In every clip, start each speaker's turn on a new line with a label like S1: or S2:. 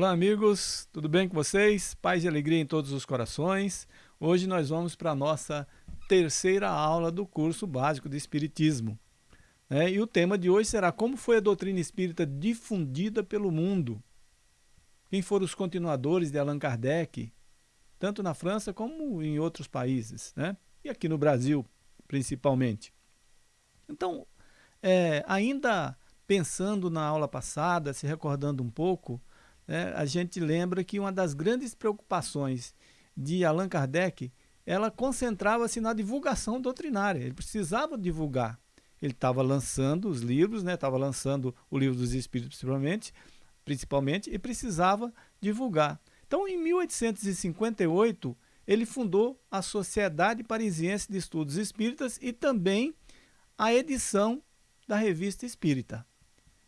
S1: Olá amigos, tudo bem com vocês? Paz e alegria em todos os corações. Hoje nós vamos para a nossa terceira aula do curso básico de Espiritismo. É, e o tema de hoje será como foi a doutrina espírita difundida pelo mundo. Quem foram os continuadores de Allan Kardec, tanto na França como em outros países, né? e aqui no Brasil principalmente. Então, é, ainda pensando na aula passada, se recordando um pouco, né, a gente lembra que uma das grandes preocupações de Allan Kardec, ela concentrava-se na divulgação doutrinária. Ele precisava divulgar. Ele estava lançando os livros, estava né, lançando o livro dos Espíritos principalmente, principalmente, e precisava divulgar. Então, em 1858, ele fundou a Sociedade Parisiense de Estudos Espíritas e também a edição da Revista Espírita.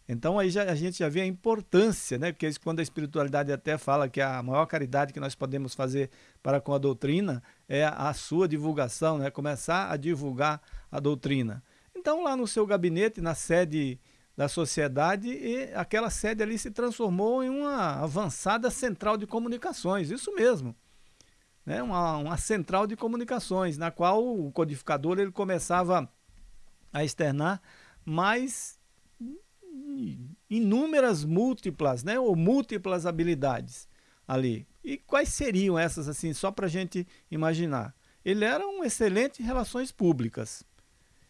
S1: Então aí já, a gente já vê a importância, né? porque quando a espiritualidade até fala que a maior caridade que nós podemos fazer para com a doutrina é a sua divulgação, né? começar a divulgar a doutrina. Então lá no seu gabinete, na sede da sociedade, e aquela sede ali se transformou em uma avançada central de comunicações, isso mesmo. Né? Uma, uma central de comunicações, na qual o codificador ele começava a externar mais inúmeras múltiplas, né, ou múltiplas habilidades ali. E quais seriam essas, assim, só para a gente imaginar? Ele era um excelente em relações públicas.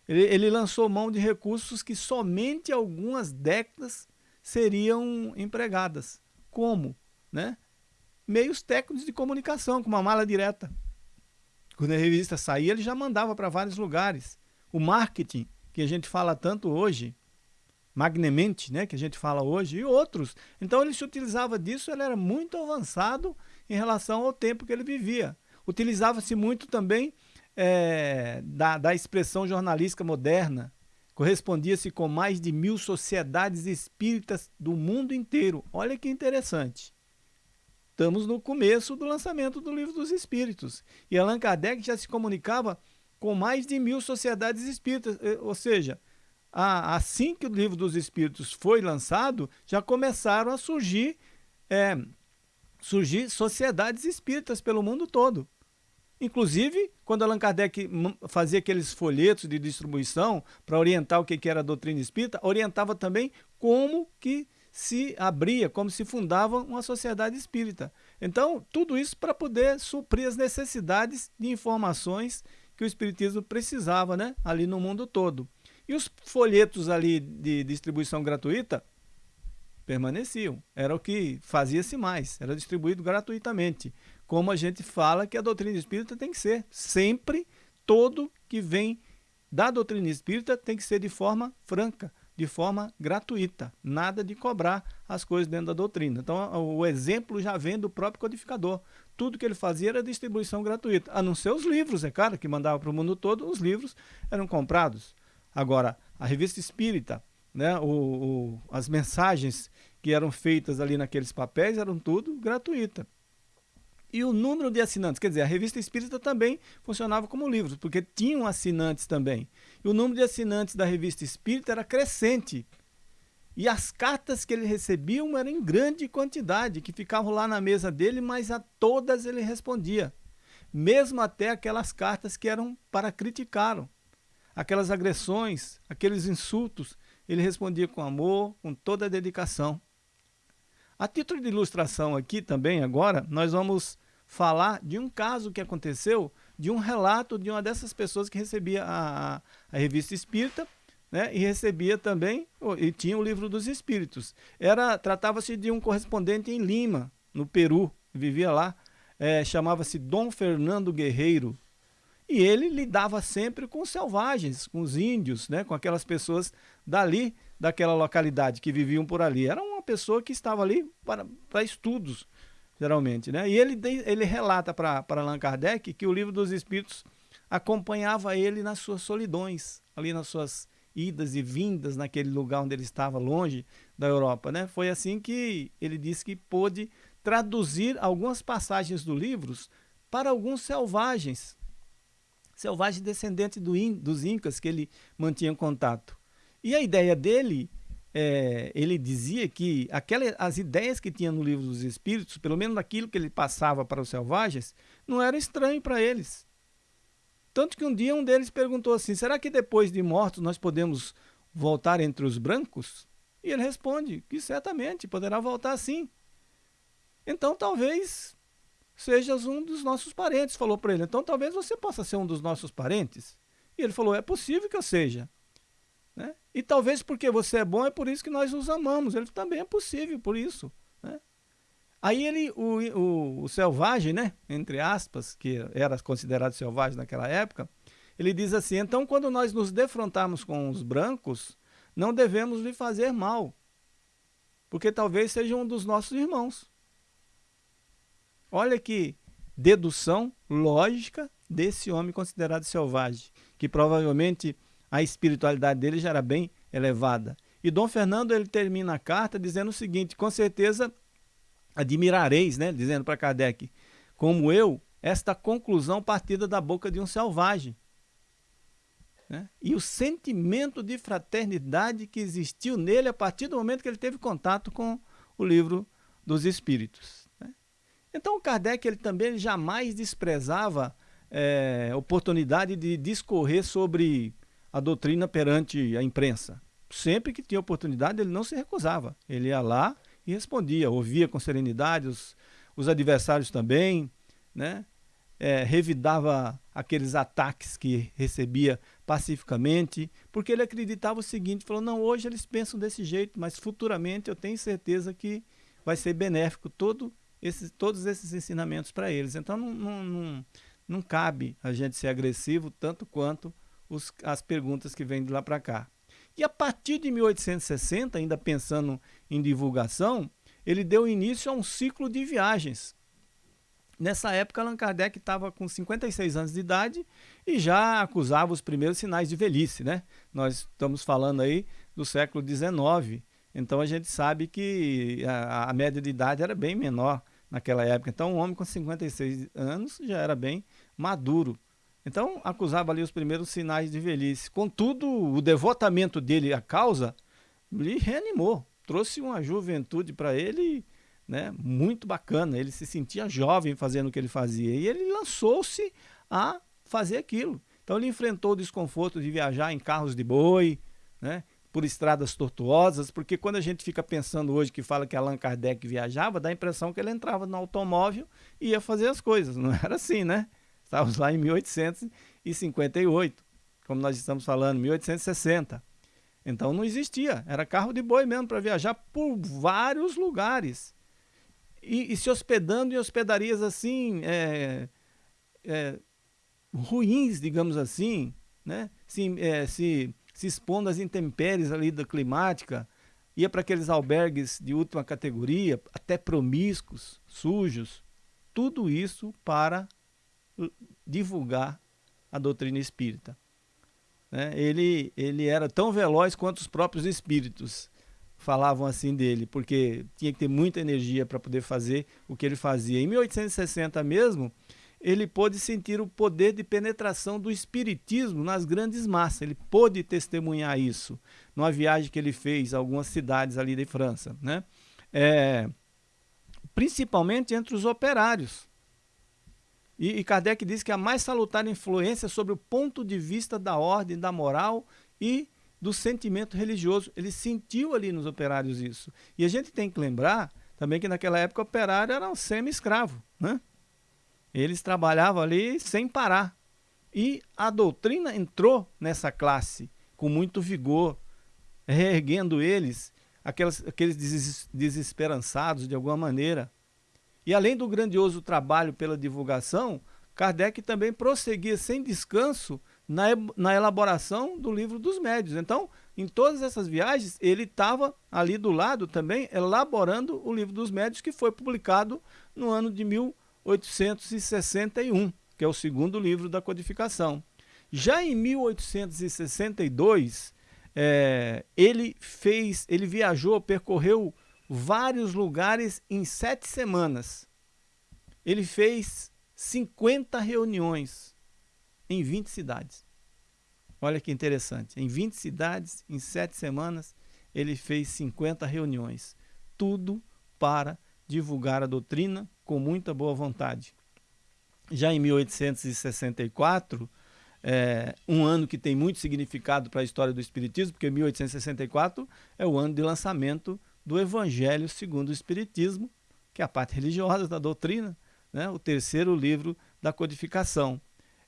S1: Ele, ele lançou mão de recursos que somente algumas décadas seriam empregadas. Como? Né? Meios técnicos de comunicação, com uma mala direta. Quando a revista saía, ele já mandava para vários lugares. O marketing, que a gente fala tanto hoje, magnemente, né, que a gente fala hoje, e outros. Então ele se utilizava disso, ele era muito avançado em relação ao tempo que ele vivia. Utilizava-se muito também é, da, da expressão jornalística moderna, correspondia-se com mais de mil sociedades espíritas do mundo inteiro. Olha que interessante. Estamos no começo do lançamento do Livro dos Espíritos. E Allan Kardec já se comunicava com mais de mil sociedades espíritas, eh, ou seja, assim que o livro dos Espíritos foi lançado, já começaram a surgir, é, surgir sociedades espíritas pelo mundo todo. Inclusive, quando Allan Kardec fazia aqueles folhetos de distribuição para orientar o que era a doutrina espírita, orientava também como que se abria, como se fundava uma sociedade espírita. Então, tudo isso para poder suprir as necessidades de informações que o espiritismo precisava né, ali no mundo todo. E os folhetos ali de distribuição gratuita permaneciam. Era o que fazia-se mais, era distribuído gratuitamente. Como a gente fala que a doutrina espírita tem que ser. Sempre, todo que vem da doutrina espírita tem que ser de forma franca, de forma gratuita. Nada de cobrar as coisas dentro da doutrina. Então, o exemplo já vem do próprio codificador. Tudo que ele fazia era distribuição gratuita. A não ser os livros, é claro, que mandava para o mundo todo, os livros eram comprados. Agora, a revista espírita, né, o, o, as mensagens que eram feitas ali naqueles papéis eram tudo gratuita. E o número de assinantes, quer dizer, a revista espírita também funcionava como livros, porque tinham assinantes também. E o número de assinantes da revista espírita era crescente. E as cartas que ele recebia eram em grande quantidade, que ficavam lá na mesa dele, mas a todas ele respondia. Mesmo até aquelas cartas que eram para criticá-lo aquelas agressões, aqueles insultos, ele respondia com amor, com toda a dedicação. A título de ilustração aqui também, agora, nós vamos falar de um caso que aconteceu, de um relato de uma dessas pessoas que recebia a, a, revista Espírita, né, e recebia também, e tinha o livro dos Espíritos. Era Tratava-se de um correspondente em Lima, no Peru, vivia lá, é, chamava-se Dom Fernando Guerreiro, e ele lidava sempre com selvagens, com os índios, né, com aquelas pessoas dali, daquela localidade, que viviam por ali. Era uma pessoa que estava ali para, para estudos, geralmente. Né? E ele, ele relata para Allan Kardec que o livro dos Espíritos acompanhava ele nas suas solidões, ali nas suas idas e vindas naquele lugar onde ele estava, longe da Europa. Né? Foi assim que ele disse que pôde traduzir algumas passagens do livro para alguns selvagens, selvagens descendentes do in, dos incas que ele mantinha contato. E a ideia dele, é, ele dizia que aquela, as ideias que tinha no livro dos Espíritos, pelo menos aquilo que ele passava para os selvagens, não era estranho para eles. Tanto que um dia um deles perguntou assim: será que depois de mortos nós podemos voltar entre os brancos? E ele responde que certamente poderá voltar sim. Então talvez sejas um dos nossos parentes, falou para ele. Então talvez você possa ser um dos nossos parentes. E ele falou: é possível que eu seja. Né? E talvez porque você é bom é por isso que nós os amamos. Ele também é possível por isso. Né? Aí ele, o, o, o, selvagem, né, entre aspas, que era considerado selvagem naquela época, ele diz assim, então quando nós nos defrontarmos com os brancos, não devemos lhe fazer mal, porque talvez seja um dos nossos irmãos. Olha que dedução lógica desse homem considerado selvagem, que provavelmente a espiritualidade dele já era bem elevada. E Dom Fernando ele termina a carta dizendo o seguinte, com certeza admirareis, né, dizendo para Kardec, como eu, esta conclusão partida da boca de um selvagem. Né? E o sentimento de fraternidade que existiu nele a partir do momento que ele teve contato com o livro dos Espíritos. Né? Então, Kardec ele também ele jamais desprezava é, oportunidade de discorrer sobre a doutrina perante a imprensa. Sempre que tinha oportunidade, ele não se recusava. Ele ia lá e respondia, ouvia com serenidade os, os adversários também, né? É, revidava aqueles ataques que recebia pacificamente, porque ele acreditava o seguinte, falou, não, hoje eles pensam desse jeito, mas futuramente eu tenho certeza que vai ser benéfico todo esse, todos esses ensinamentos para eles. Então não, não, não, não, cabe a gente ser agressivo tanto quanto os, as perguntas que vêm de lá para cá. E a partir de 1860, ainda pensando em divulgação, ele deu início a um ciclo de viagens. Nessa época, Allan Kardec estava com 56 anos de idade e já acusava os primeiros sinais de velhice. Né? Nós estamos falando aí do século XIX, então a gente sabe que a, a média de idade era bem menor naquela época. Então, um homem com 56 anos já era bem maduro. Então, acusava ali os primeiros sinais de velhice. Contudo, o devotamento dele à causa lhe reanimou, trouxe uma juventude para ele né, muito bacana. Ele se sentia jovem fazendo o que ele fazia e ele lançou-se a fazer aquilo. Então, ele enfrentou o desconforto de viajar em carros de boi, né, por estradas tortuosas, porque quando a gente fica pensando hoje que fala que Allan Kardec viajava, dá a impressão que ele entrava no automóvel e ia fazer as coisas. Não era assim, né? Estávamos lá em 1858, como nós estamos falando, 1860. Então não existia, era carro de boi mesmo para viajar por vários lugares. E, e, se hospedando em hospedarias assim, é, é, ruins, digamos assim, né? se, é, se, se expondo às intempéries ali da climática, ia para aqueles albergues de última categoria, até promíscuos, sujos, tudo isso para divulgar a doutrina espírita. Né? Ele, ele era tão veloz quanto os próprios espíritos falavam assim dele, porque tinha que ter muita energia para poder fazer o que ele fazia. Em 1860 mesmo, ele pôde sentir o poder de penetração do espiritismo nas grandes massas. Ele pôde testemunhar isso numa viagem que ele fez a algumas cidades ali de França, né? É, principalmente entre os operários. E, e Kardec diz que a mais salutar influência sobre o ponto de vista da ordem, da moral e do sentimento religioso. Ele sentiu ali nos operários isso. E a gente tem que lembrar também que naquela época o operário era um semi-escravo. Né? Eles trabalhavam ali sem parar. E a doutrina entrou nessa classe com muito vigor, reerguendo eles, aquelas, aqueles desesperançados de alguma maneira. E além do grandioso trabalho pela divulgação, Kardec também prosseguia sem descanso na, na elaboração do livro dos médios. Então, em todas essas viagens, ele estava ali do lado também elaborando o livro dos médios, que foi publicado no ano de 1861, que é o segundo livro da codificação. Já em 1862, é, ele fez, ele viajou, percorreu vários lugares em sete semanas. Ele fez 50 reuniões em 20 cidades. Olha que interessante. Em 20 cidades, em sete semanas, ele fez 50 reuniões. Tudo para divulgar a doutrina com muita boa vontade. Já em 1864, é, um ano que tem muito significado para a história do Espiritismo, porque 1864 é o ano de lançamento do Evangelho segundo o Espiritismo, que é a parte religiosa da doutrina, né, o terceiro livro da codificação.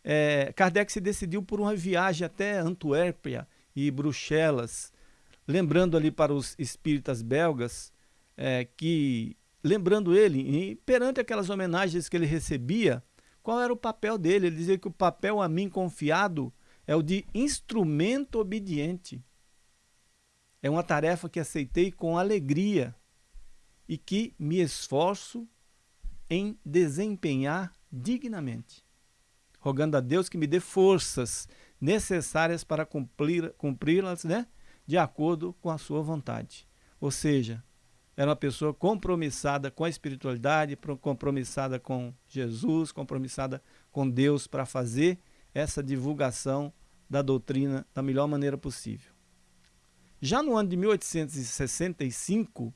S1: É, Kardec se decidiu por uma viagem até Antuérpia e Bruxelas, lembrando ali para os espíritas belgas é, que, lembrando ele, perante aquelas homenagens que ele recebia, qual era o papel dele? Ele dizia que o papel a mim confiado é o de instrumento obediente. É uma tarefa que aceitei com alegria e que me esforço em desempenhar dignamente, rogando a Deus que me dê forças necessárias para cumpri-las né, de acordo com a sua vontade. Ou seja, era uma pessoa compromissada com a espiritualidade, compromissada com Jesus, compromissada com Deus para fazer essa divulgação da doutrina da melhor maneira possível. Já no ano de 1865,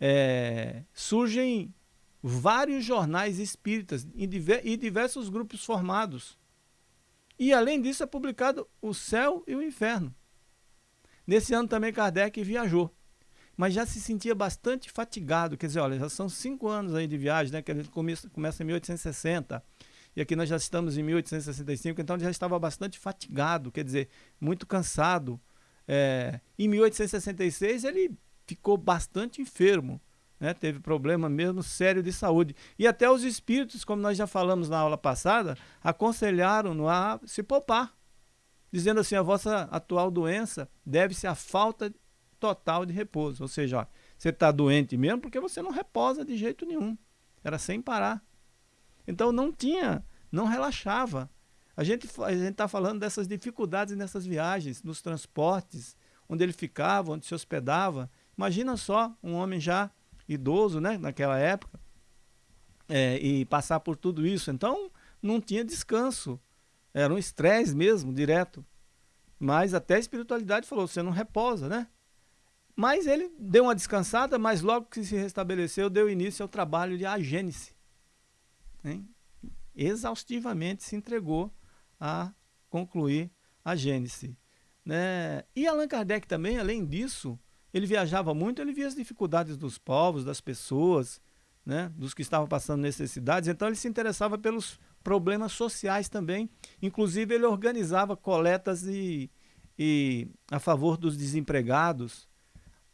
S1: é, surgem vários jornais espíritas e diversos grupos formados. E além disso é publicado O Céu e o Inferno. Nesse ano também Kardec viajou mas já se sentia bastante fatigado. Quer dizer, olha, já são cinco anos aí de viagem, né? Que a gente começa, começa em 1860 e aqui nós já estamos em 1865, então já estava bastante fatigado, quer dizer, muito cansado. É, em 1866 ele ficou bastante enfermo, né? teve problema mesmo sério de saúde. E até os espíritos, como nós já falamos na aula passada, aconselharam-no a se poupar, dizendo assim, a vossa atual doença deve-se à falta total de repouso. Ou seja, ó, você está doente mesmo porque você não reposa de jeito nenhum. Era sem parar. Então não tinha, não relaxava. A gente a está falando dessas dificuldades nessas viagens, nos transportes, onde ele ficava, onde se hospedava. Imagina só um homem já idoso, né, naquela época, é, e passar por tudo isso. Então não tinha descanso. Era um estresse mesmo, direto. Mas até a espiritualidade falou, você não reposa, né? Mas ele deu uma descansada, mas logo que se restabeleceu, deu início ao trabalho de agênese. Hein? Exaustivamente se entregou a concluir a Gênese. Né? E Allan Kardec também, além disso, ele viajava muito, ele via as dificuldades dos povos, das pessoas, né? dos que estavam passando necessidades, então ele se interessava pelos problemas sociais também. Inclusive ele organizava coletas e, e a favor dos desempregados,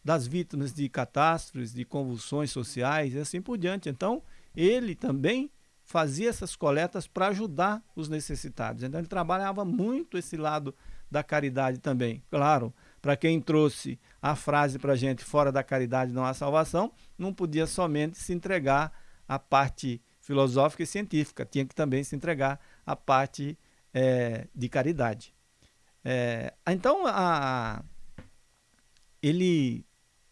S1: das vítimas de catástrofes, de convulsões sociais e assim por diante. Então, ele também fazia essas coletas para ajudar os necessitados. Então, ele trabalhava muito esse lado da caridade também. Claro, para quem trouxe a frase para a gente, fora da caridade não há salvação, não podia somente se entregar à parte filosófica e científica, tinha que também se entregar à parte é, de caridade. É, então, a, ele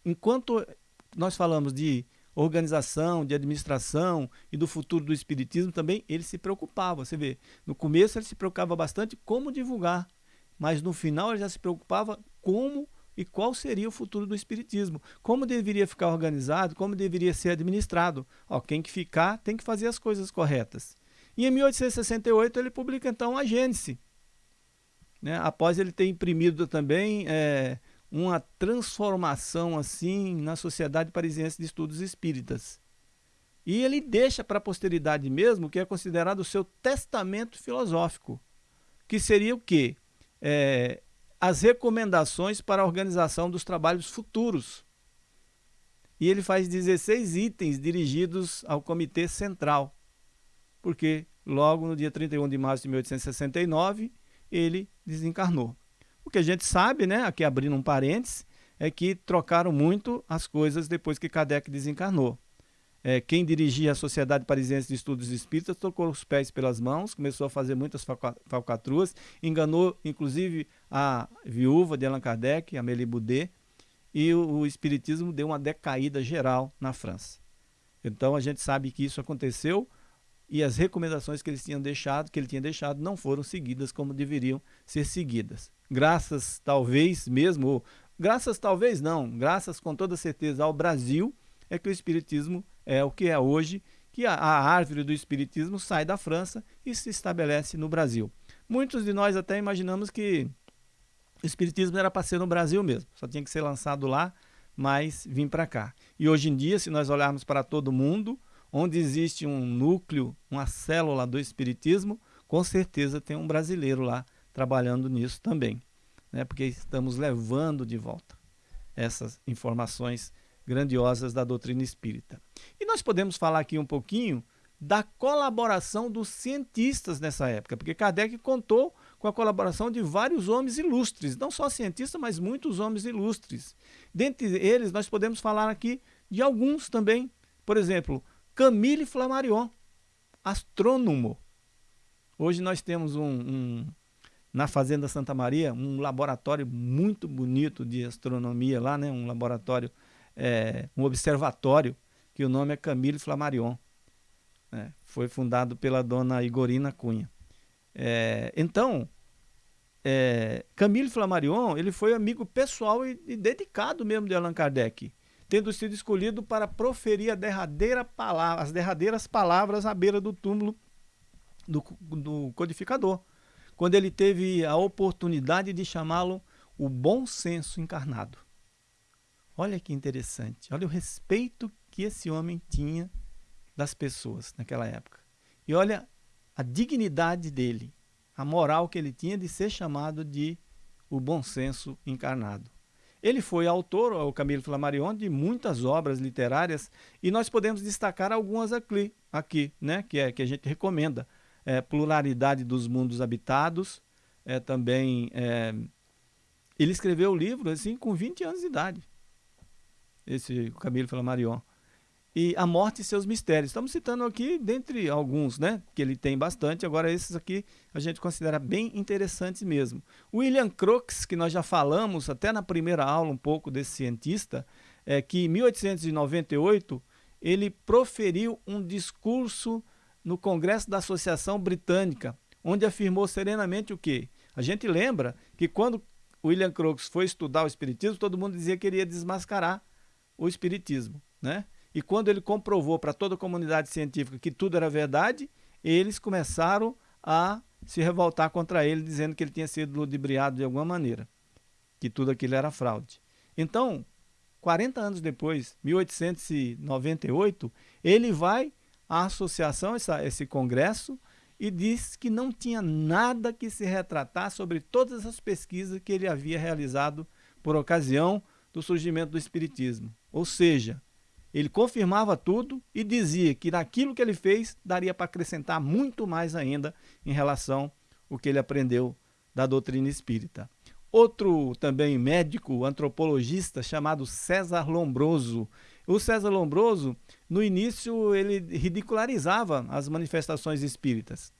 S1: enquanto nós falamos de organização, de administração e do futuro do espiritismo também, ele se preocupava. Você vê, no começo ele se preocupava bastante como divulgar, mas no final ele já se preocupava como e qual seria o futuro do espiritismo, como deveria ficar organizado, como deveria ser administrado. Ó, quem que ficar tem que fazer as coisas corretas. E em 1868 ele publica então a Gênese, né? após ele ter imprimido também é, uma transformação assim na Sociedade Parisiense de Estudos Espíritas. E ele deixa para a posteridade mesmo o que é considerado o seu testamento filosófico, que seria o quê? É, as recomendações para a organização dos trabalhos futuros. E ele faz 16 itens dirigidos ao Comitê Central, porque logo no dia 31 de março de 1869 ele desencarnou. O que a gente sabe, né, aqui abrindo um parênteses, é que trocaram muito as coisas depois que Kardec desencarnou. é, quem dirigia a Sociedade Parisiense de Estudos Espíritas tocou os pés pelas mãos, começou a fazer muitas falcatruas, enganou inclusive a viúva de Allan Kardec, Amélie Boudet, e o, o Espiritismo deu uma decaída geral na França. Então a gente sabe que isso aconteceu e as recomendações que eles tinham deixado, que ele tinha deixado, não foram seguidas como deveriam ser seguidas. Graças talvez mesmo, ou, graças talvez não, graças com toda certeza ao Brasil, é que o Espiritismo é o que é hoje, que a, a árvore do Espiritismo sai da França e se estabelece no Brasil. Muitos de nós até imaginamos que o Espiritismo era para ser no Brasil mesmo, só tinha que ser lançado lá, mas vim para cá. E hoje em dia, se nós olharmos para todo mundo, onde existe um núcleo, uma célula do Espiritismo, com certeza tem um brasileiro lá trabalhando nisso também, né? porque estamos levando de volta essas informações grandiosas da doutrina espírita. E nós podemos falar aqui um pouquinho da colaboração dos cientistas nessa época, porque Kardec contou com a colaboração de vários homens ilustres, não só cientistas, mas muitos homens ilustres. Dentre eles, nós podemos falar aqui de alguns também. Por exemplo, Camille Flammarion, astrônomo. Hoje nós temos um, um, na Fazenda Santa Maria um laboratório muito bonito de astronomia lá, né? um laboratório é, um observatório que o nome é Camille Flammarion. Né? Foi fundado pela dona Igorina Cunha. É, então, é, Camille Flammarion ele foi amigo pessoal e, e, dedicado mesmo de Allan Kardec, tendo sido escolhido para proferir derradeira palavra, as derradeiras palavras à beira do túmulo do, do codificador, quando ele teve a oportunidade de chamá-lo o bom senso encarnado. Olha que interessante, olha o respeito que esse homem tinha das pessoas naquela época. E olha a dignidade dele, a moral que ele tinha de ser chamado de o bom senso encarnado. Ele foi autor, o Camilo Flammarion, de muitas obras literárias e nós podemos destacar algumas aqui, aqui né, que, é, que a gente recomenda. É, Pluralidade dos Mundos Habitados, é, também é, ele escreveu o livro assim com 20 anos de idade esse Camilo Flammarion. E A Morte e Seus Mistérios. Estamos citando aqui, dentre alguns, né? Que ele tem bastante. Agora, esses aqui a gente considera bem interessantes mesmo. William Crookes, que nós já falamos até na primeira aula um pouco desse cientista, é que em 1898 ele proferiu um discurso no Congresso da Associação Britânica, onde afirmou serenamente o quê? A gente lembra que quando William Crookes foi estudar o Espiritismo, todo mundo dizia que ele ia desmascarar o Espiritismo. Né? E quando ele comprovou para toda a comunidade científica que tudo era verdade, eles começaram a se revoltar contra ele, dizendo que ele tinha sido ludibriado de alguma maneira, que tudo aquilo era fraude. Então, 40 anos depois, 1898, ele vai à associação, essa, esse congresso, e diz que não tinha nada que se retratar sobre todas as pesquisas que ele havia realizado por ocasião do surgimento do Espiritismo. Ou seja, ele confirmava tudo e dizia que naquilo que ele fez daria para acrescentar muito mais ainda em relação ao que ele aprendeu da doutrina espírita. Outro também médico, antropologista, chamado César Lombroso. O César Lombroso, no início, ele ridicularizava as manifestações espíritas.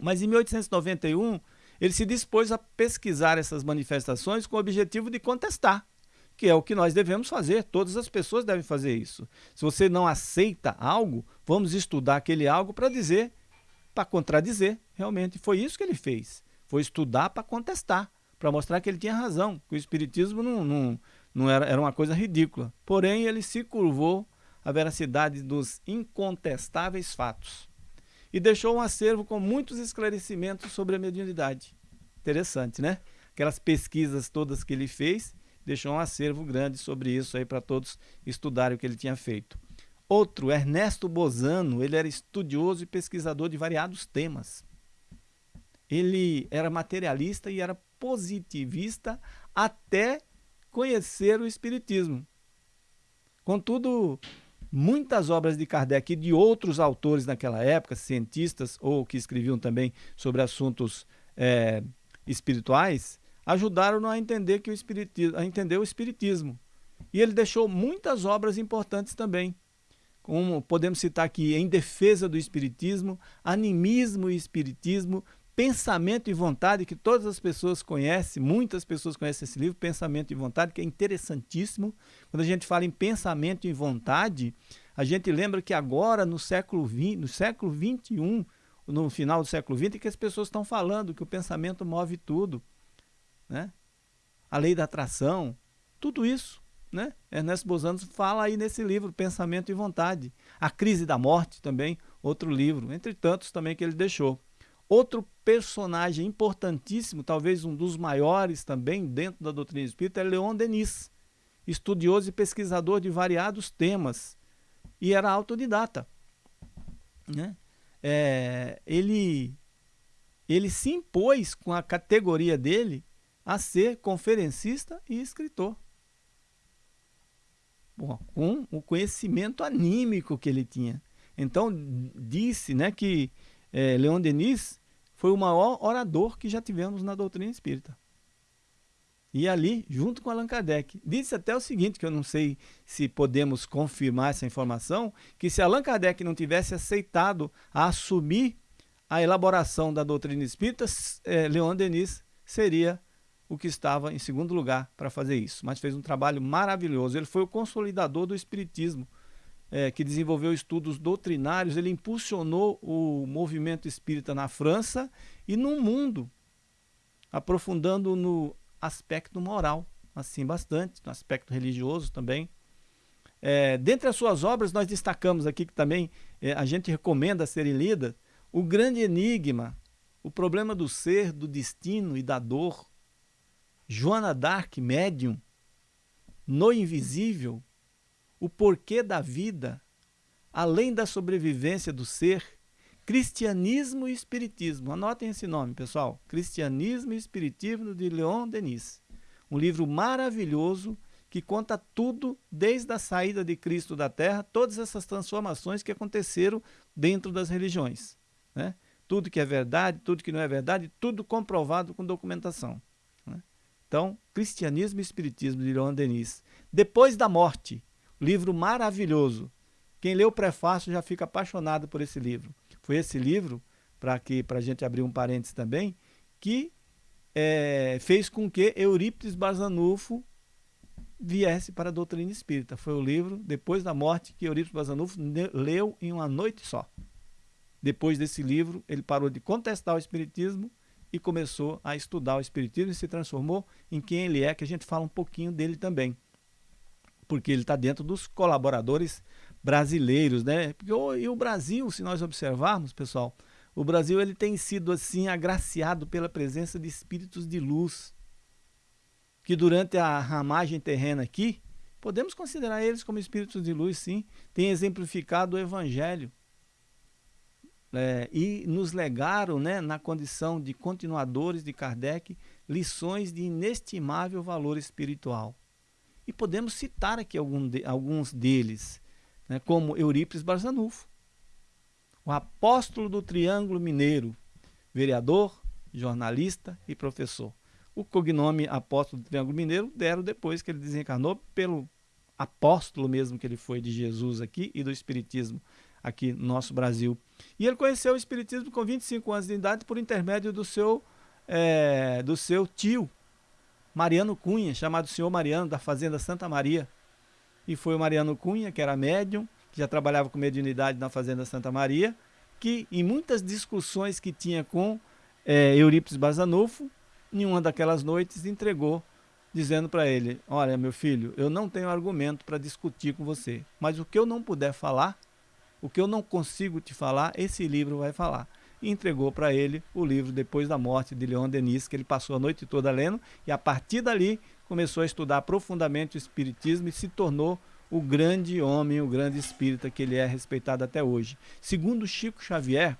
S1: Mas em 1891, ele se dispôs a pesquisar essas manifestações com o objetivo de contestar que é o que nós devemos fazer, todas as pessoas devem fazer isso. Se você não aceita algo, vamos estudar aquele algo para dizer, para contradizer, realmente. Foi isso que ele fez, foi estudar para contestar, para mostrar que ele tinha razão, que o Espiritismo não, não, não era, era uma coisa ridícula. Porém, ele se curvou à veracidade dos incontestáveis fatos e deixou um acervo com muitos esclarecimentos sobre a mediunidade. Interessante, né? Aquelas pesquisas todas que ele fez deixou um acervo grande sobre isso aí para todos estudarem o que ele tinha feito. Outro, Ernesto Bozano, ele era estudioso e pesquisador de variados temas. Ele era materialista e era positivista até conhecer o Espiritismo. Contudo, muitas obras de Kardec e de outros autores naquela época, cientistas ou que escreviam também sobre assuntos é, espirituais, ajudaram-no a entender que o espiritismo, a entender o espiritismo. E ele deixou muitas obras importantes também, como podemos citar aqui, Em Defesa do Espiritismo, Animismo e Espiritismo, Pensamento e Vontade, que todas as pessoas conhecem, muitas pessoas conhecem esse livro, Pensamento e Vontade, que é interessantíssimo. Quando a gente fala em pensamento e vontade, a gente lembra que agora, no século XX, no século XXI, no final do século XX, que as pessoas estão falando que o pensamento move tudo. Né? A lei da atração, tudo isso. Né? Ernesto Bozano fala aí nesse livro, Pensamento e Vontade. A Crise da Morte também, outro livro, entre tantos também que ele deixou. Outro personagem importantíssimo, talvez um dos maiores também dentro da doutrina espírita, é Leon Denis, estudioso e pesquisador de variados temas, e era autodidata. Né? É, ele, ele se impôs com a categoria dele a ser conferencista e escritor. Bom, com o conhecimento anímico que ele tinha. Então, disse né, que é, Leon Denis foi o maior orador que já tivemos na doutrina espírita. E ali, junto com Allan Kardec, disse até o seguinte, que eu não sei se podemos confirmar essa informação, que se Allan Kardec não tivesse aceitado a assumir a elaboração da doutrina espírita, é, Leon Denis seria o que estava em segundo lugar para fazer isso, mas fez um trabalho maravilhoso. Ele foi o consolidador do Espiritismo, é, que desenvolveu estudos doutrinários, ele impulsionou o movimento espírita na França e no mundo, aprofundando no aspecto moral, assim bastante, no aspecto religioso também. É, dentre as suas obras, nós destacamos aqui que também é, a gente recomenda serem lidas, o grande enigma, o problema do ser, do destino e da dor, Joana Dark, médium, no invisível, o porquê da vida, além da sobrevivência do ser, Cristianismo e Espiritismo. Anotem esse nome, pessoal. Cristianismo e Espiritismo de Leon Denis. Um livro maravilhoso que conta tudo desde a saída de Cristo da Terra, todas essas transformações que aconteceram dentro das religiões. Né? Tudo que é verdade, tudo que não é verdade, tudo comprovado com documentação. Então, Cristianismo e Espiritismo, de Leon Denis. Depois da Morte, livro maravilhoso. Quem lê o prefácio já fica apaixonado por esse livro. Foi esse livro, para a gente abrir um parênteses também, que é, fez com que Eurípides Barzanufo viesse para a doutrina espírita. Foi o livro, depois da morte, que Eurípides Barzanufo leu em uma noite só. Depois desse livro, ele parou de contestar o espiritismo e começou a estudar o Espiritismo e se transformou em quem ele é, que a gente fala um pouquinho dele também. Porque ele está dentro dos colaboradores brasileiros, né? E o Brasil, se nós observarmos, pessoal, o Brasil ele tem sido assim agraciado pela presença de espíritos de luz, que durante a ramagem terrena aqui, podemos considerar eles como espíritos de luz, sim, tem exemplificado o Evangelho é, e nos legaram, né, na condição de continuadores de Kardec, lições de inestimável valor espiritual. E podemos citar aqui algum de, alguns deles, né, como Eurípides Barzanufo, o apóstolo do Triângulo Mineiro, vereador, jornalista e professor. O cognome apóstolo do Triângulo Mineiro deram depois que ele desencarnou pelo apóstolo mesmo que ele foi de Jesus aqui e do Espiritismo aqui no nosso Brasil. E ele conheceu o Espiritismo com 25 anos de idade por intermédio do seu, é, do seu tio, Mariano Cunha, chamado Senhor Mariano, da Fazenda Santa Maria. E foi o Mariano Cunha, que era médium, que já trabalhava com mediunidade na Fazenda Santa Maria, que em muitas discussões que tinha com é, Eurípides Bazanufo, em uma daquelas noites entregou, dizendo para ele, olha meu filho, eu não tenho argumento para discutir com você, mas o que eu não puder falar, o que eu não consigo te falar, esse livro vai falar. E entregou para ele o livro depois da morte de Leon Denis, que ele passou a noite toda lendo, e a partir dali começou a estudar profundamente o Espiritismo e se tornou o grande homem, o grande espírita que ele é respeitado até hoje. Segundo Chico Xavier,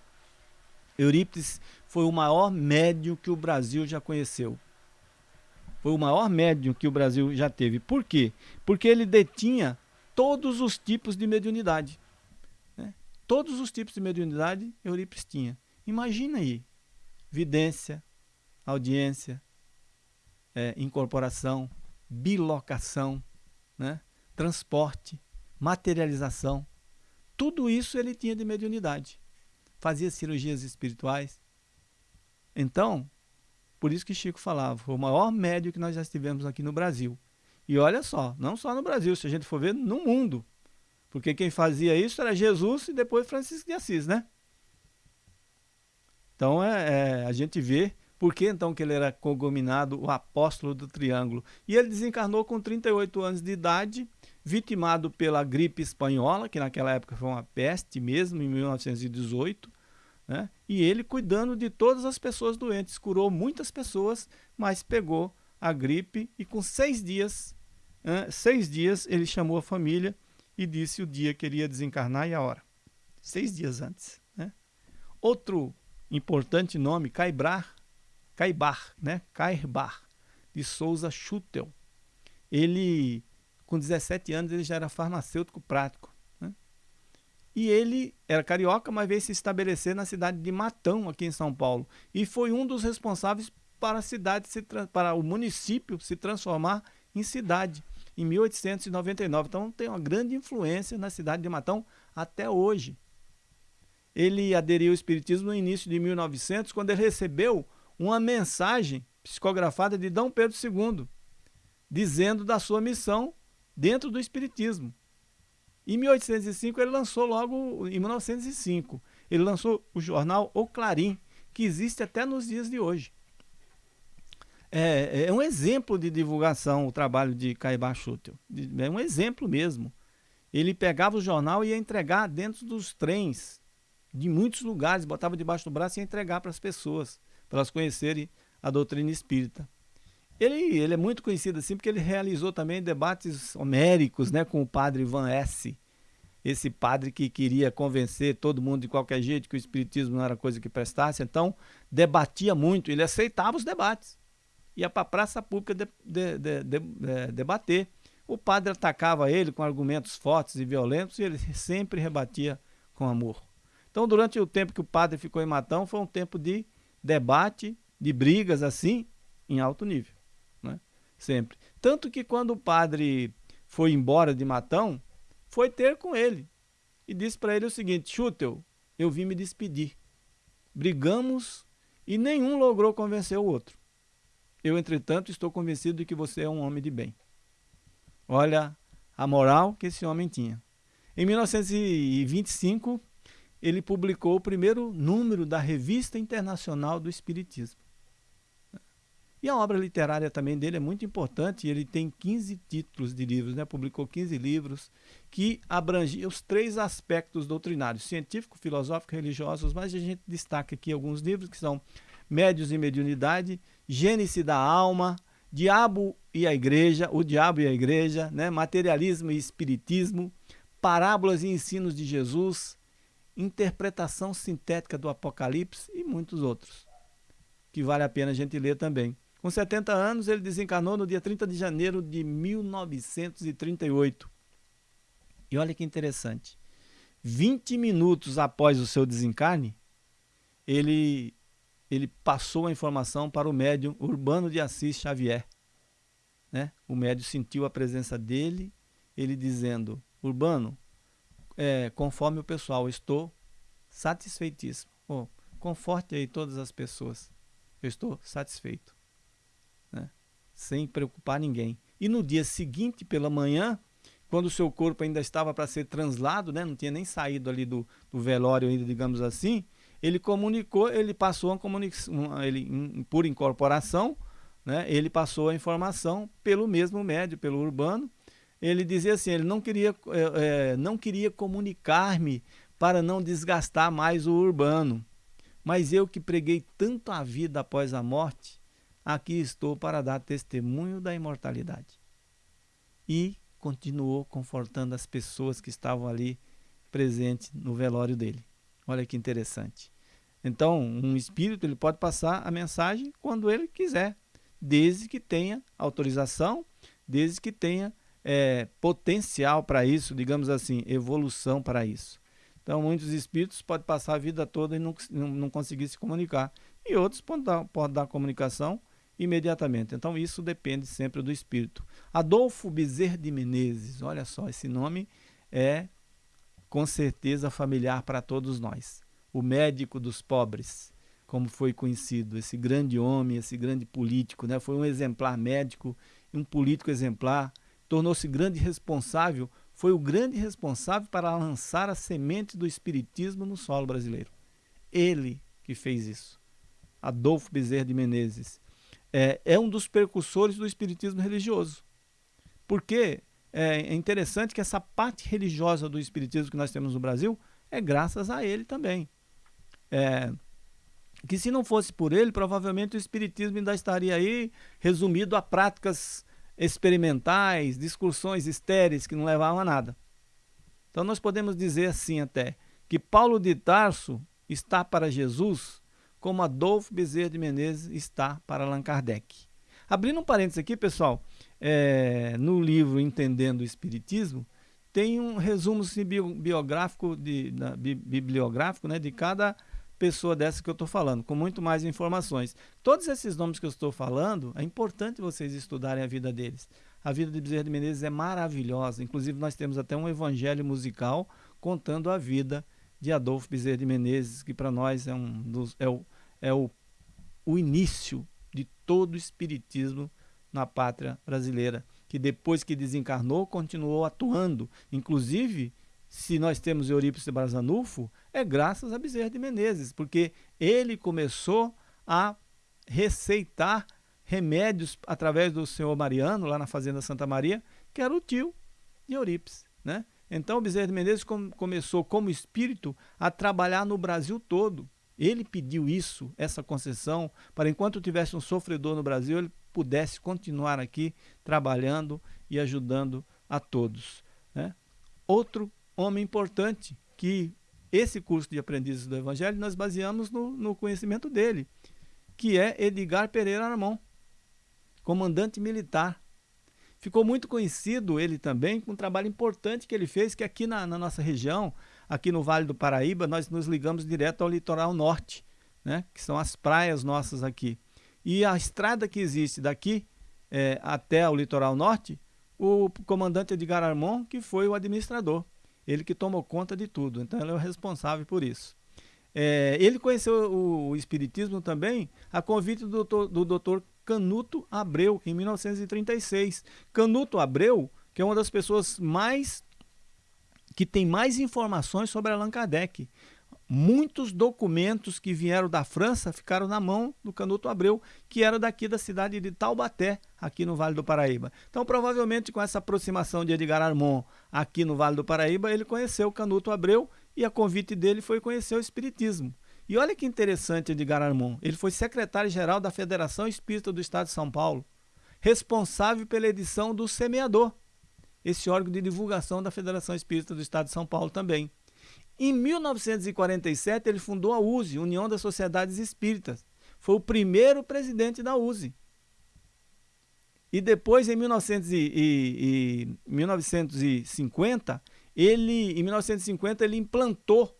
S1: Eurípides foi o maior médium que o Brasil já conheceu. Foi o maior médium que o Brasil já teve. Por quê? Porque ele detinha todos os tipos de mediunidade. Todos os tipos de mediunidade Eurípides tinha. Imagina aí, vidência, audiência, é, incorporação, bilocação, né? transporte, materialização. Tudo isso ele tinha de mediunidade. Fazia cirurgias espirituais. Então, por isso que Chico falava, foi o maior médio que nós já tivemos aqui no Brasil. E olha só, não só no Brasil, se a gente for ver, no mundo. Porque quem fazia isso era Jesus e depois Francisco de Assis, né? Então é, é, a gente vê por que então que ele era cognominado o apóstolo do triângulo. E ele desencarnou com 38 anos de idade, vitimado pela gripe espanhola, que naquela época foi uma peste mesmo, em 1918. Né? E ele cuidando de todas as pessoas doentes, curou muitas pessoas, mas pegou a gripe e com seis dias, seis dias ele chamou a família e disse o dia que ele ia desencarnar e a hora. Seis dias antes. Né? Outro importante nome, Caibrar, Caibar, né? Caibar, de Souza Schutel. Ele, com 17 anos, ele já era farmacêutico prático. Né? E ele era carioca, mas veio se estabelecer na cidade de Matão, aqui em São Paulo. E foi um dos responsáveis para a cidade, se, para o município se transformar em cidade, em 1899. Então tem uma grande influência na cidade de Matão até hoje ele aderiu ao Espiritismo no início de 1900, quando ele recebeu uma mensagem psicografada de D. Pedro II, dizendo da sua missão dentro do Espiritismo. Em 1805, ele lançou logo, em 1905, ele lançou o jornal O Clarim, que existe até nos dias de hoje. É, é um exemplo de divulgação o trabalho de Caibá Schutel. É um exemplo mesmo. Ele pegava o jornal e ia entregar dentro dos trens de muitos lugares, botava debaixo do braço e ia entregar para as pessoas, para elas conhecerem a doutrina espírita. Ele, ele é muito conhecido assim porque ele realizou também debates homéricos né, com o padre Van S., esse padre que queria convencer todo mundo de qualquer jeito que o espiritismo não era coisa que prestasse, então debatia muito, ele aceitava os debates. Ia para a praça pública de, de, de, debater. O padre atacava ele com argumentos fortes e violentos e ele sempre rebatia com amor. Então, durante o tempo que o padre ficou em Matão, foi um tempo de debate, de brigas assim, em alto nível. Né? Sempre. Tanto que quando o padre foi embora de Matão, foi ter com ele e disse para ele o seguinte: Chutel, eu vim me despedir. Brigamos e nenhum logrou convencer o outro. Eu, entretanto, estou convencido de que você é um homem de bem. Olha a moral que esse homem tinha. Em 1925, ele publicou o primeiro número da Revista Internacional do Espiritismo. E a obra literária também dele é muito importante, ele tem 15 títulos de livros, né? publicou 15 livros que abrangiam os três aspectos doutrinários, científico, filosófico e religiosos, mas a gente destaca aqui alguns livros que são Médios e Mediunidade, Gênese da Alma, Diabo e a Igreja, O Diabo e a Igreja, né? Materialismo e Espiritismo, Parábolas e Ensinos de Jesus, interpretação sintética do Apocalipse e muitos outros, que vale a pena a gente ler também. Com 70 anos, ele desencarnou no dia 30 de janeiro de 1938. E olha que interessante. 20 minutos após o seu desencarne, ele, ele passou a informação para o médium Urbano de Assis Xavier. Né? O médium sentiu a presença dele, ele dizendo, Urbano, é, conforme o pessoal, estou satisfeitíssimo. Oh, conforte aí todas as pessoas. Eu estou satisfeito. Né? Sem preocupar ninguém. E no dia seguinte, pela manhã, quando o seu corpo ainda estava para ser translado, né? não tinha nem saído ali do, do velório ainda, digamos assim, ele comunicou, ele passou a comunicação, ele, por incorporação, né? ele passou a informação pelo mesmo médio, pelo urbano, ele dizia assim, ele não queria, é, é, não queria comunicar-me para não desgastar mais o urbano. Mas eu que preguei tanto a vida após a morte, aqui estou para dar testemunho da imortalidade. E continuou confortando as pessoas que estavam ali presentes no velório dele. Olha que interessante. Então, um espírito ele pode passar a mensagem quando ele quiser, desde que tenha autorização, desde que tenha é, potencial para isso, digamos assim, evolução para isso. Então, muitos espíritos podem passar a vida toda e não, não, conseguir se comunicar. E outros podem dar, podem dar comunicação imediatamente. Então, isso depende sempre do espírito. Adolfo Bezerra de Menezes, olha só, esse nome é com certeza familiar para todos nós. O médico dos pobres, como foi conhecido, esse grande homem, esse grande político, né? foi um exemplar médico, um político exemplar, tornou-se grande responsável, foi o grande responsável para lançar a semente do espiritismo no solo brasileiro. Ele que fez isso. Adolfo Bezerra de Menezes. É, é um dos precursores do espiritismo religioso. Porque é interessante que essa parte religiosa do espiritismo que nós temos no Brasil é graças a ele também. É, que se não fosse por ele, provavelmente o espiritismo ainda estaria aí resumido a práticas experimentais, discussões estéreis que não levavam a nada. Então nós podemos dizer assim até, que Paulo de Tarso está para Jesus como Adolfo Bezerra de Menezes está para Allan Kardec. Abrindo um parênteses aqui, pessoal, é, no livro Entendendo o Espiritismo, tem um resumo biográfico, de, bibliográfico né, de cada pessoa dessa que eu estou falando, com muito mais informações. Todos esses nomes que eu estou falando, é importante vocês estudarem a vida deles. A vida de Bezerra de Menezes é maravilhosa, inclusive nós temos até um evangelho musical contando a vida de Adolfo Bezerra de Menezes, que para nós é, um dos, é, o, é o, o início de todo o espiritismo na pátria brasileira, que depois que desencarnou continuou atuando. Inclusive, se nós temos Eurípides de Barzanufo, é graças a Bezerra de Menezes, porque ele começou a receitar remédios através do senhor Mariano, lá na Fazenda Santa Maria, que era o tio de Eurípides. Né? Então, Bezerra de Menezes com, começou como espírito a trabalhar no Brasil todo. Ele pediu isso, essa concessão, para enquanto tivesse um sofredor no Brasil, ele pudesse continuar aqui trabalhando e ajudando a todos. Né? Outro homem importante que esse curso de aprendizes do Evangelho nós baseamos no, no conhecimento dele, que é Edgar Pereira Armon, comandante militar. Ficou muito conhecido ele também com um trabalho importante que ele fez, que aqui na, na nossa região aqui no Vale do Paraíba, nós nos ligamos direto ao litoral norte, né? que são as praias nossas aqui. E a estrada que existe daqui é, até o litoral norte, o comandante Edgar Armon, que foi o administrador, ele que tomou conta de tudo, então ele é o responsável por isso. É, ele conheceu o, o, Espiritismo também a convite do doutor, do doutor Canuto Abreu, em 1936. Canuto Abreu, que é uma das pessoas mais que tem mais informações sobre Allan Kardec. Muitos documentos que vieram da França ficaram na mão do Canuto Abreu, que era daqui da cidade de Taubaté, aqui no Vale do Paraíba. Então, provavelmente, com essa aproximação de Edgar Armon aqui no Vale do Paraíba, ele conheceu o Canuto Abreu e a convite dele foi conhecer o Espiritismo. E olha que interessante Edgar Armon, ele foi secretário-geral da Federação Espírita do Estado de São Paulo, responsável pela edição do Semeador, esse órgão de divulgação da Federação Espírita do Estado de São Paulo também. Em 1947, ele fundou a USE, União das Sociedades Espíritas. Foi o primeiro presidente da USE. E depois, em 1900 e, e, e 1950, ele, em 1950, ele implantou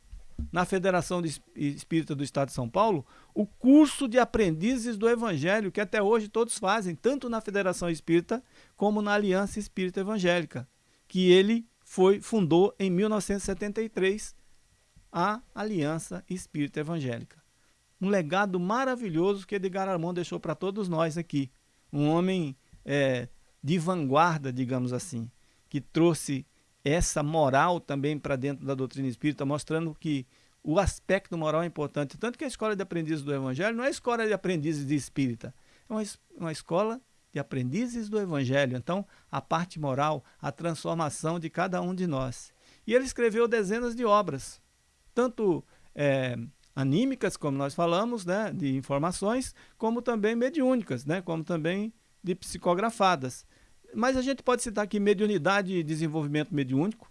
S1: na Federação Espírita do Estado de São Paulo o curso de aprendizes do Evangelho, que até hoje todos fazem, tanto na Federação Espírita como na Aliança Espírita Evangélica, que ele foi fundou em 1973 a Aliança Espírita Evangélica. Um legado maravilhoso que Edgar Armand deixou para todos nós aqui. Um homem é, de vanguarda, digamos assim, que trouxe essa moral também para dentro da doutrina espírita, mostrando que o aspecto moral é importante. Tanto que a escola de aprendizes do Evangelho não é escola de aprendizes de espírita, é uma, uma escola de aprendizes do Evangelho. Então, a parte moral, a transformação de cada um de nós. E ele escreveu dezenas de obras, tanto é, anímicas, como nós falamos, né, de informações, como também mediúnicas, né, como também de psicografadas. Mas a gente pode citar aqui Mediunidade e Desenvolvimento Mediúnico,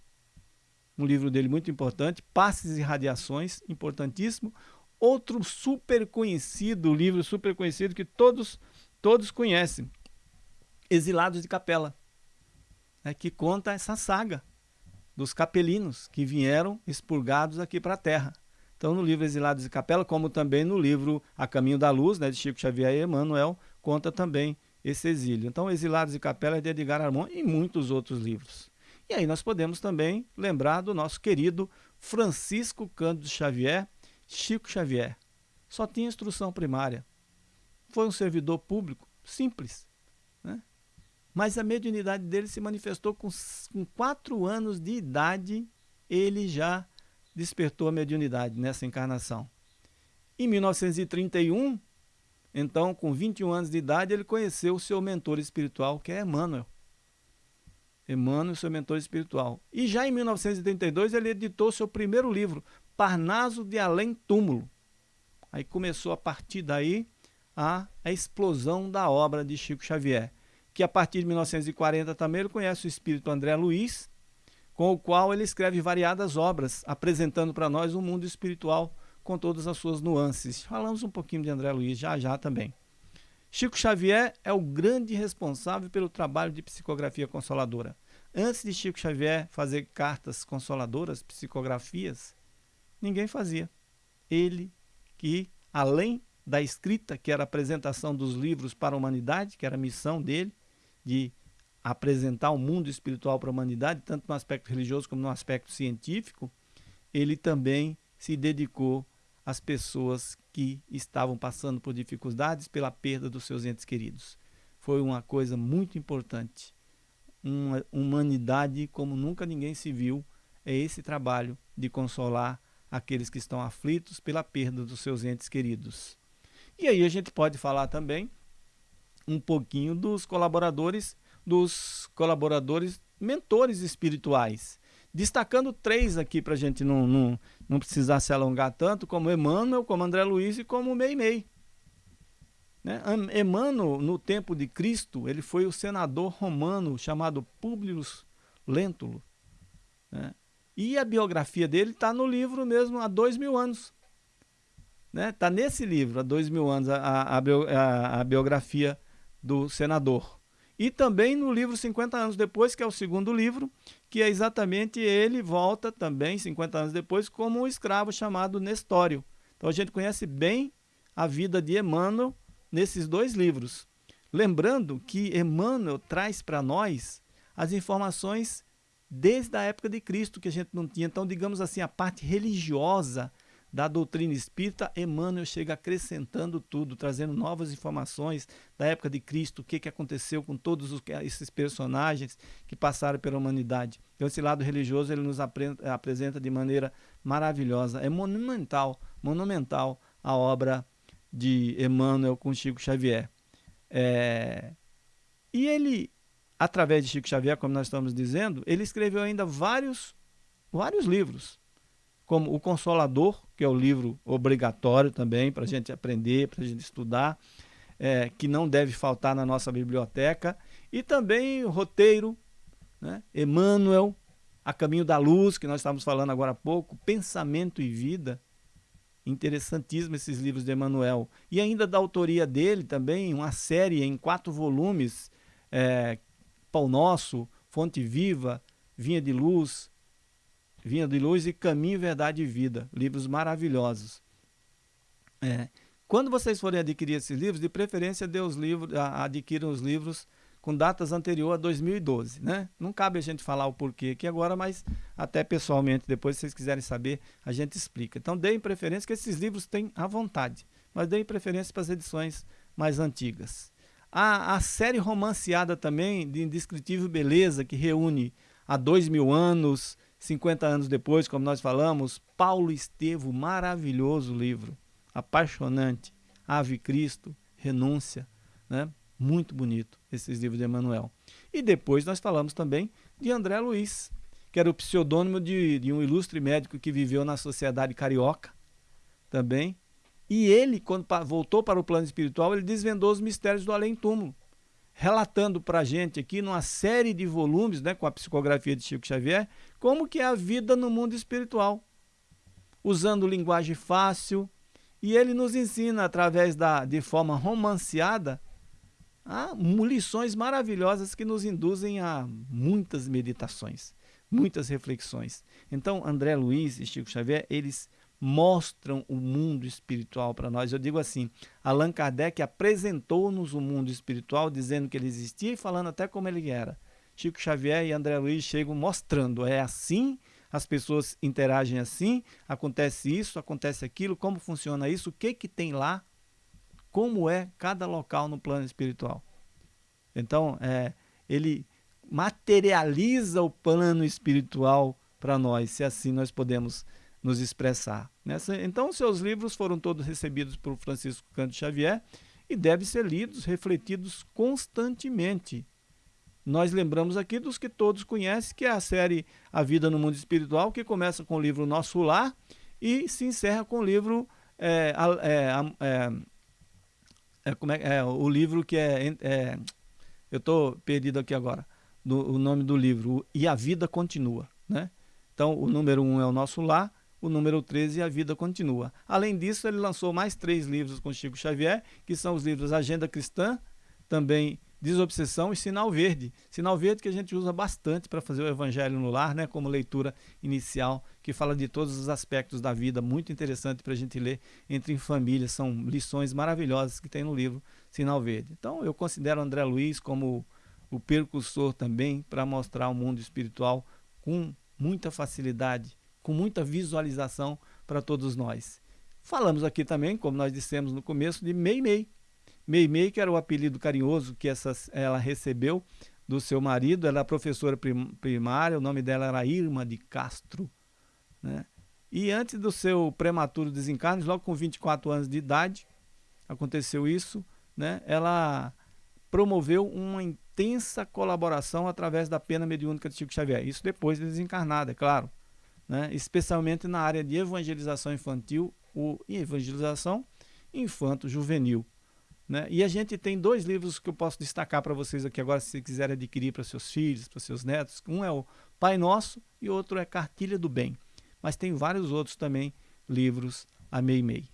S1: um livro dele muito importante, Passes e Radiações, importantíssimo. Outro super conhecido, livro super conhecido que todos, todos conhecem, Exilados de Capela, né, que conta essa saga dos capelinos que vieram expurgados aqui para a Terra. Então, no livro Exilados de Capela, como também no livro A Caminho da Luz, né, de Chico Xavier e Emmanuel, conta também esse exílio. Então, Exilados de Capela é de Edgar Armand e muitos outros livros. E aí nós podemos também lembrar do nosso querido Francisco Cândido Xavier, Chico Xavier. Só tinha instrução primária. Foi um servidor público simples. Mas a mediunidade dele se manifestou com, com quatro anos de idade, ele já despertou a mediunidade nessa encarnação. Em 1931, então, com 21 anos de idade, ele conheceu o seu mentor espiritual, que é Emmanuel. Emmanuel, seu mentor espiritual. E já em 1932 ele editou seu primeiro livro, Parnaso de Além Túmulo. Aí começou a partir daí a, a explosão da obra de Chico Xavier, que a partir de 1940 também ele conhece o espírito André Luiz, com o qual ele escreve variadas obras, apresentando para nós o um mundo espiritual com todas as suas nuances. Falamos um pouquinho de André Luiz já já também. Chico Xavier é o grande responsável pelo trabalho de psicografia consoladora. Antes de Chico Xavier fazer cartas consoladoras, psicografias, ninguém fazia. Ele que, além da escrita, que era a apresentação dos livros para a humanidade, que era a missão dele, de apresentar o mundo espiritual para a humanidade, tanto no aspecto religioso como no aspecto científico, ele também se dedicou as pessoas que estavam passando por dificuldades pela perda dos seus entes queridos. Foi uma coisa muito importante. Uma humanidade como nunca ninguém se viu é esse trabalho de consolar aqueles que estão aflitos pela perda dos seus entes queridos. E aí a gente pode falar também um pouquinho dos colaboradores, dos colaboradores mentores espirituais Destacando três aqui para a gente não, não, não precisar se alongar tanto, como Emmanuel, como André Luiz e como Meimei. Né? Emmanuel, no tempo de Cristo, ele foi o senador romano chamado Publio Lentulus. Né? E a biografia dele está no livro mesmo há dois mil anos. Está né? Tá nesse livro, há dois mil anos, a, a, a, a biografia do senador. E também no livro 50 anos depois, que é o segundo livro, que é exatamente ele volta também, 50 anos depois, como um escravo chamado Nestório. Então a gente conhece bem a vida de Emmanuel nesses dois livros. Lembrando que Emmanuel traz para nós as informações desde a época de Cristo, que a gente não tinha. Então, digamos assim, a parte religiosa da doutrina espírita, Emmanuel chega acrescentando tudo, trazendo novas informações da época de Cristo, o que, que aconteceu com todos os, esses personagens que passaram pela humanidade. Então, esse lado religioso ele nos apresenta de maneira maravilhosa. É monumental, monumental a obra de Emmanuel com Chico Xavier. É... E ele, através de Chico Xavier, como nós estamos dizendo, ele escreveu ainda vários, vários livros como O Consolador, que é o livro obrigatório também para a gente aprender, para a gente estudar, é, que não deve faltar na nossa biblioteca, e também o roteiro, né? Emmanuel, A Caminho da Luz, que nós estávamos falando agora há pouco, Pensamento e Vida, interessantíssimo esses livros de Emmanuel. E ainda da autoria dele também, uma série em quatro volumes, é, Pão Nosso, Fonte Viva, Vinha de Luz, Vinha de Luz e Caminho, Verdade e Vida. Livros maravilhosos. É. Quando vocês forem adquirir esses livros, de preferência os livros, adquiram os livros com datas anteriores a 2012. Né? Não cabe a gente falar o porquê aqui agora, mas até pessoalmente, depois se vocês quiserem saber, a gente explica. Então deem preferência, que esses livros têm à vontade, mas deem preferência para as edições mais antigas. A, a série romanceada também, de Indescritível Beleza, que reúne há dois mil anos, 50 anos depois, como nós falamos, Paulo Estevo, maravilhoso livro, apaixonante, Ave Cristo, Renúncia, né? muito bonito esses livros de Emmanuel. E depois nós falamos também de André Luiz, que era o pseudônimo de, de um ilustre médico que viveu na sociedade carioca também. E ele, quando voltou para o plano espiritual, ele desvendou os mistérios do além-túmulo relatando para a gente aqui numa série de volumes, né, com a psicografia de Chico Xavier, como que é a vida no mundo espiritual, usando linguagem fácil, e ele nos ensina através da de forma romanceada a lições maravilhosas que nos induzem a muitas meditações, muitas reflexões. Então, André Luiz e Chico Xavier, eles mostram o mundo espiritual para nós. Eu digo assim, Allan Kardec apresentou-nos o mundo espiritual, dizendo que ele existia e falando até como ele era. Chico Xavier e André Luiz chegam mostrando, é assim, as pessoas interagem assim, acontece isso, acontece aquilo, como funciona isso, o que que tem lá, como é cada local no plano espiritual. Então, é, ele materializa o plano espiritual para nós, se assim nós podemos nos expressar. Nessa, então, seus livros foram todos recebidos por Francisco Canto Xavier e devem ser lidos, refletidos constantemente. Nós lembramos aqui dos que todos conhecem, que é a série A Vida no Mundo Espiritual, que começa com o livro Nosso Lar e se encerra com o livro é, é, é, é, como é, é, o livro que é, é eu estou perdido aqui agora, do, o nome do livro, E a Vida Continua. Né? Então, o número 1 um é o Nosso Lar, o número 13, A Vida Continua. Além disso, ele lançou mais três livros com Chico Xavier, que são os livros Agenda Cristã, também Desobsessão e Sinal Verde. Sinal Verde que a gente usa bastante para fazer o Evangelho no Lar, né, como leitura inicial, que fala de todos os aspectos da vida, muito interessante para a gente ler entre em família. São lições maravilhosas que tem no livro Sinal Verde. Então, eu considero André Luiz como o percursor também para mostrar o mundo espiritual com muita facilidade, com muita visualização para todos nós. Falamos aqui também, como nós dissemos no começo, de Mei Mei, Meimei, que era o apelido carinhoso que essa, ela recebeu do seu marido, ela era professora primária, o nome dela era Irma de Castro. Né? E antes do seu prematuro desencarne, logo com 24 anos de idade, aconteceu isso, né? ela promoveu uma intensa colaboração através da pena mediúnica de Chico Xavier. Isso depois de desencarnada, é claro. Né? Especialmente na área de evangelização infantil ou evangelização infanto-juvenil. Né? E a gente tem dois livros que eu posso destacar para vocês aqui agora, se quiserem adquirir para seus filhos, para seus netos. Um é o Pai Nosso e outro é Cartilha do Bem. Mas tem vários outros também livros a Meimei.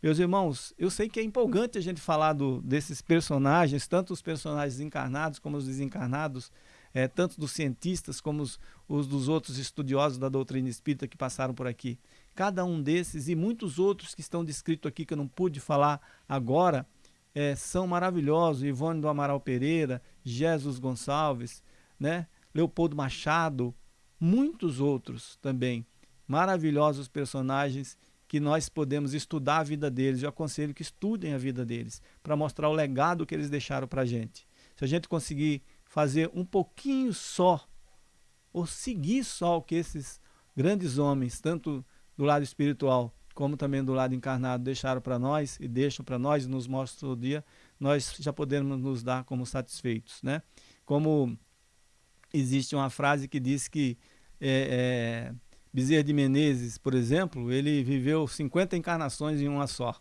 S1: Meus irmãos, eu sei que é empolgante a gente falar do, desses personagens, tanto os personagens encarnados como os desencarnados, é, tanto dos cientistas como os, os dos outros estudiosos da doutrina espírita que passaram por aqui. Cada um desses e muitos outros que estão descritos aqui que eu não pude falar agora, é, são maravilhosos, Ivone do Amaral Pereira, Jesus Gonçalves, né? Leopoldo Machado, muitos outros também, maravilhosos personagens que nós podemos estudar a vida deles. Eu aconselho que estudem a vida deles, para mostrar o legado que eles deixaram para a gente. Se a gente conseguir fazer um pouquinho só, ou seguir só o que esses grandes homens, tanto do lado espiritual como também do lado encarnado deixaram para nós e deixam para nós e nos mostram todo dia, nós já podemos nos dar como satisfeitos. Né? Como existe uma frase que diz que é, é, Bezerra de Menezes, por exemplo, ele viveu 50 encarnações em uma só.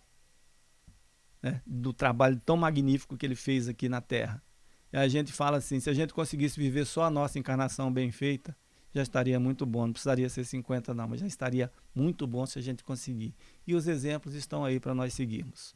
S1: Né? Do trabalho tão magnífico que ele fez aqui na Terra. A gente fala assim, se a gente conseguisse viver só a nossa encarnação bem feita, já estaria muito bom. Não precisaria ser 50 não, mas já estaria muito bom se a gente conseguir. E os exemplos estão aí para nós seguirmos.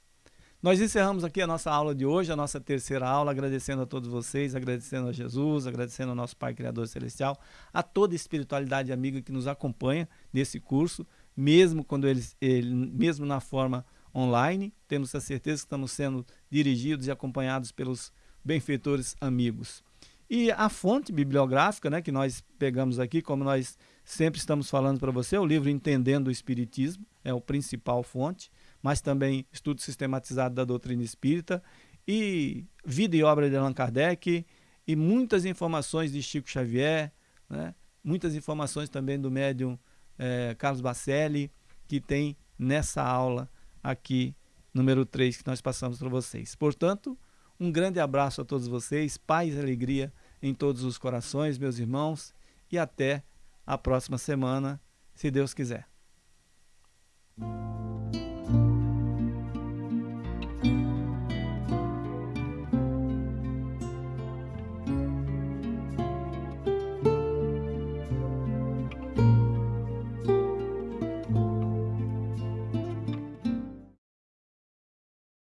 S1: Nós encerramos aqui a nossa aula de hoje, a nossa terceira aula, agradecendo a todos vocês, agradecendo a Jesus, agradecendo ao nosso Pai Criador Celestial, a toda espiritualidade amiga que nos acompanha nesse curso, mesmo quando eles, ele, mesmo na forma online, temos a certeza que estamos sendo dirigidos e acompanhados pelos benfeitores amigos. E a fonte bibliográfica né, que nós pegamos aqui, como nós sempre estamos falando para você, é o livro Entendendo o Espiritismo, é o principal fonte, mas também estudo sistematizado da doutrina espírita e vida e obra de Allan Kardec e muitas informações de Chico Xavier, né, muitas informações também do médium é, Carlos Bacelli, que tem nessa aula aqui, número 3, que nós passamos para vocês. Portanto, um grande abraço a todos vocês, paz e alegria em todos os corações, meus irmãos, e até a próxima semana, se Deus quiser.